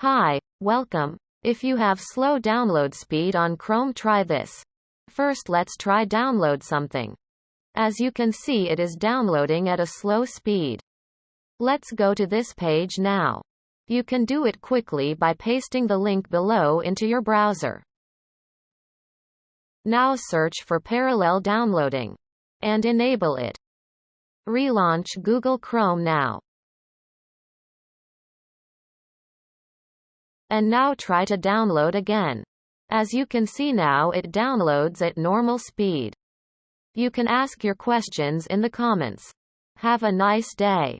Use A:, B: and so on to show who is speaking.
A: Hi, welcome. If you have slow download speed on Chrome try this. First let's try download something. As you can see it is downloading at a slow speed. Let's go to this page now. You can do it quickly by pasting the link below into your browser. Now search for parallel downloading. And enable it. Relaunch Google Chrome now. And now try to download again. As you can see now it downloads at normal speed. You can ask your questions in the comments. Have a nice day.